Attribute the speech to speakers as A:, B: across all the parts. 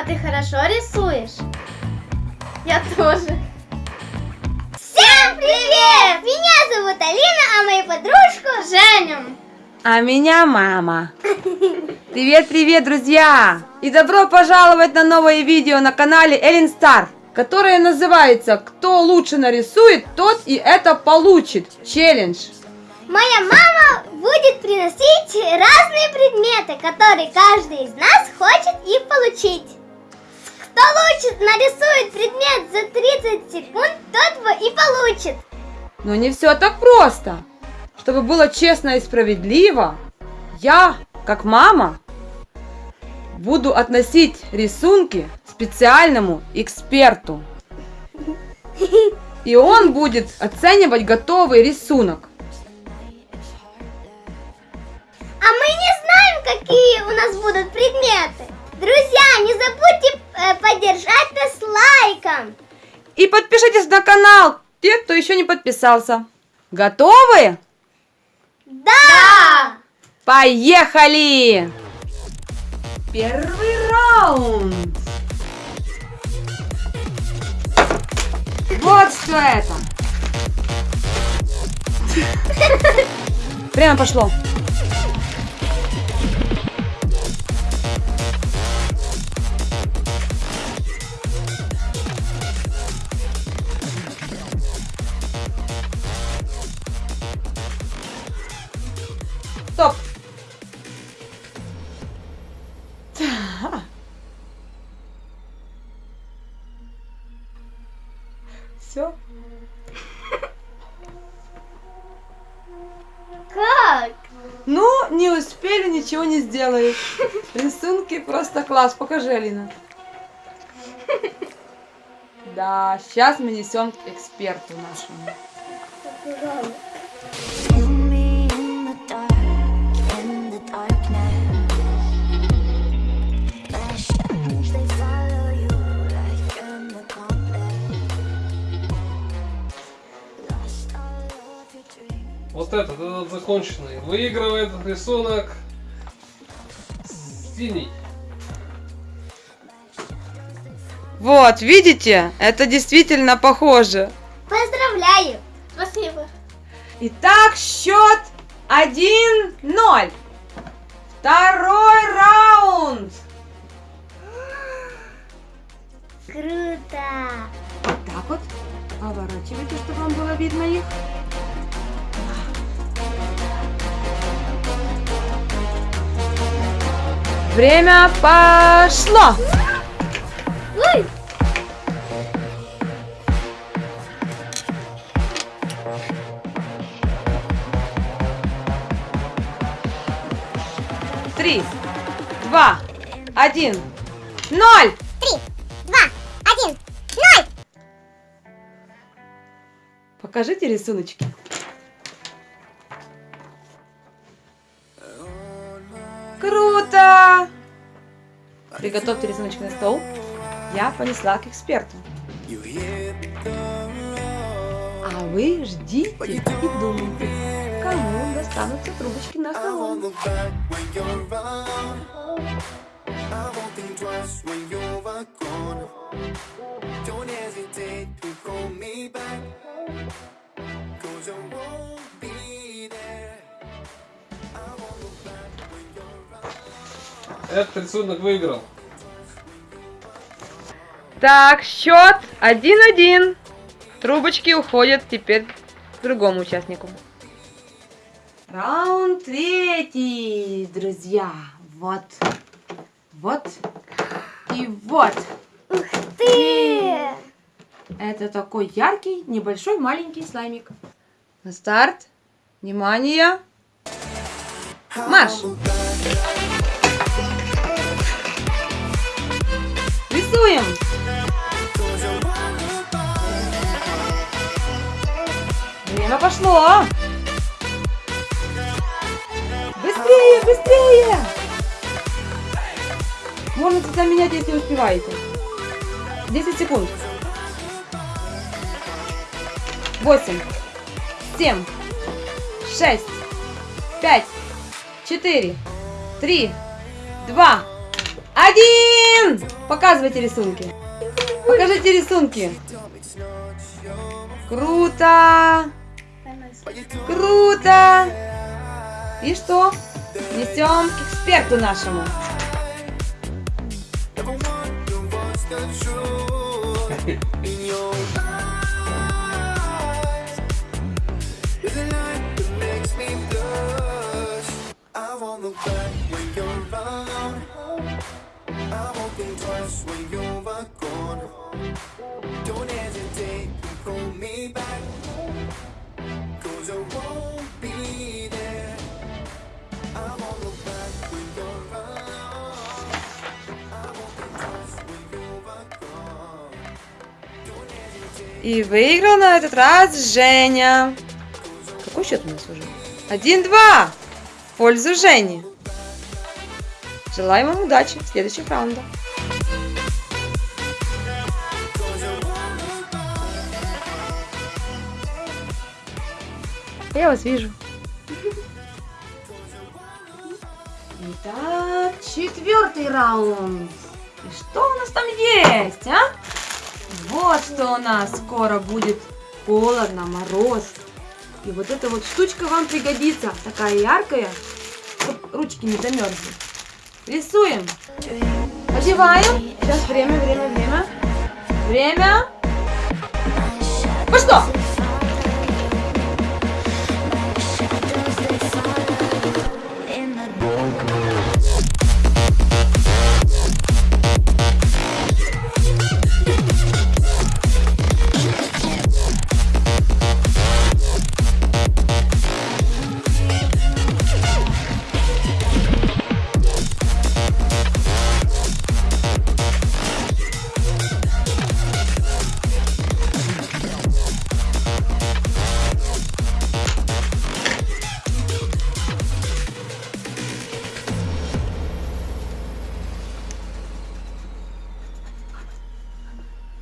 A: А ты хорошо рисуешь? Я тоже.
B: Всем привет! Меня зовут Алина, а мою подружку
A: Женю.
C: А меня мама. Привет, привет, друзья! И добро пожаловать на новое видео на канале Эллен Стар, которое называется «Кто лучше нарисует, тот и это получит» челлендж.
B: Моя мама будет приносить разные предметы, которые каждый из нас хочет их получить. Кто лучше нарисует предмет за 30 секунд, тот его и получит.
C: Но не все так просто. Чтобы было честно и справедливо, я, как мама, буду относить рисунки специальному эксперту. И он будет оценивать готовый рисунок.
B: А мы не знаем, какие у нас будут предметы. Друзья, не забудьте э, поддержать нас лайком.
C: И подпишитесь на канал, те, кто еще не подписался. Готовы?
B: Да!
C: Поехали! Первый раунд. Вот что это. Прямо пошло. Все.
B: Как?
C: Ну, не успели, ничего не сделаешь. Рисунки просто класс. Покажи, Алина. Да, сейчас мы несем к эксперту нашему.
D: Dreams.
E: Вот этот, этот законченный. Выигрывает рисунок синий.
C: Вот, видите? Это действительно похоже.
B: Поздравляю!
A: Спасибо.
C: Итак, счет 1-0. Второй раунд.
B: Круто!
C: Вот так вот. Поворачивайте, чтобы вам было видно их. Время пошло.
B: Ой!
C: Три, два, один, ноль.
B: Три, два, один, ноль!
C: Покажите рисуночки. Приготовьте рисуночки на стол. Я понесла к эксперту. А вы ждите и думайте, кому достанутся трубочки на столу.
E: Этот рисунок выиграл.
C: Так, счет 1-1. Трубочки уходят теперь к другому участнику. Раунд третий, друзья. Вот, вот и вот.
B: Ты!
C: Это такой яркий, небольшой, маленький слаймик. На старт. Внимание. Марш. Рисуем. Время пошло. Быстрее, быстрее. Можно цвета менять, если успеваете. 10 секунд. 8, 7, 6, 5, 4, 3, 2, 1. Показывайте рисунки. Покажите рисунки. Круто. Круто. И что? Несем к эксперту нашему.
F: I around. I won't think twice when you're gone. Don't hesitate to pull me back. Cause I won't be there. I won't look back when you're around. I won't think twice when you're gone. Don't hesitate.
C: И выиграл на этот раз Женя. Какой счет у нас уже? Один-два. В пользу Жени. Желаем вам удачи в следующих раундах. Я вас вижу. Итак, четвертый раунд. И что у нас там есть, а? Вот что у нас скоро будет холодно, мороз. И вот эта вот штучка вам пригодится, такая яркая, чтобы ручки не замерзли. Рисуем. Одеваем. Сейчас время, время, время. Время. Пошло.
D: In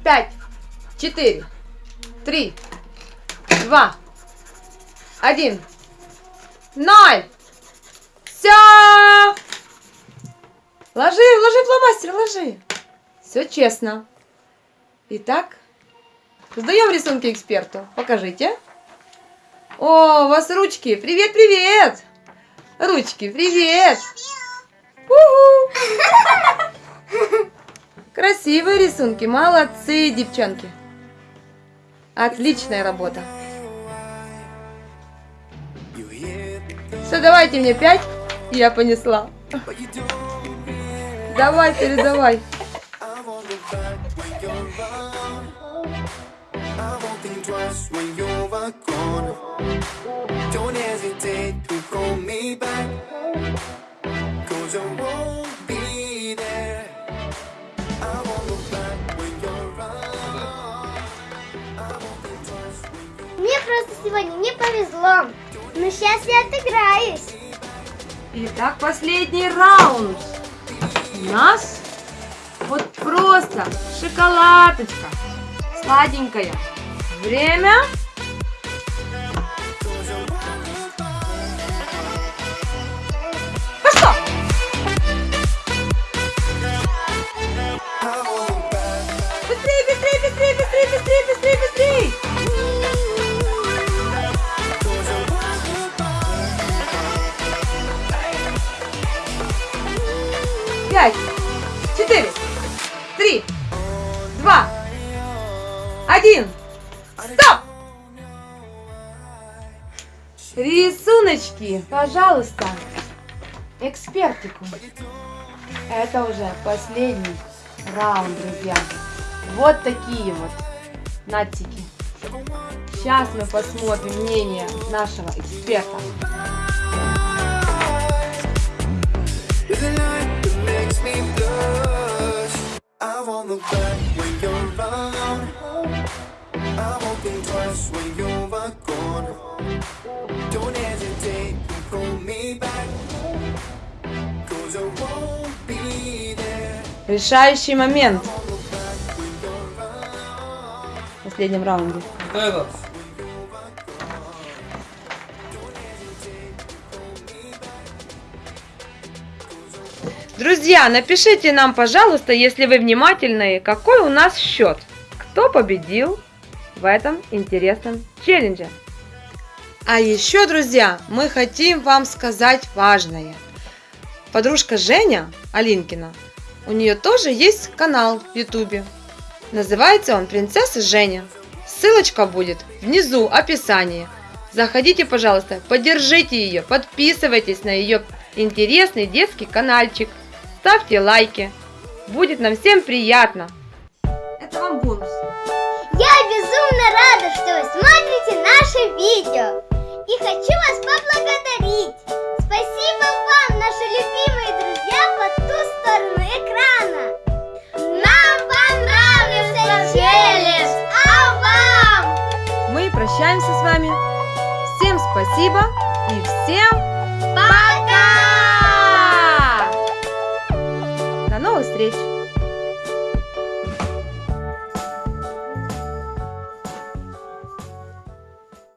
C: 5, 4, 3, 2, 1, 0. Все! Ложи, ложи фломастер, ложи. Все честно. Итак, сдаем рисунки эксперту. Покажите. О, у вас ручки. Привет, привет. Ручки, привет. Привет. Красивые рисунки, молодцы, девчонки. Отличная работа. Все, давайте мне пять, я понесла.
F: don't.
C: Давай, передавай.
F: I won't
B: Мне просто сегодня не повезло. Но сейчас я отыграюсь.
C: Итак, последний раунд. У нас вот просто шоколадочка. Сладенькая. Время. Два, один. Стоп! Рисуночки, пожалуйста, экспертику. Это уже последний раунд, друзья. Вот такие вот надтики. Сейчас мы посмотрим мнение нашего эксперта.
F: Won't look back when you're around. I won't think twice when you're gone. Don't hesitate to pull me back. Cause I won't be there.
C: Решающий момент в последнем раунде.
E: Вот этот.
C: Друзья, напишите нам, пожалуйста, если вы внимательные, какой у нас счет. Кто победил в этом интересном челлендже. А еще, друзья, мы хотим вам сказать важное. Подружка Женя Алинкина, у нее тоже есть канал в Ютубе. Называется он «Принцесса Женя». Ссылочка будет внизу описании. Заходите, пожалуйста, поддержите ее, подписывайтесь на ее интересный детский каналчик. Ставьте лайки. Будет нам всем приятно. Это вам бонус.
B: Я безумно рада, что вы смотрите наше видео. И хочу вас поблагодарить. Спасибо вам, наши любимые друзья по ту сторону экрана. Нам понравился челлендж, а вам?
C: Мы прощаемся с вами. Всем спасибо и всем
B: Пока!
C: Новых встреч!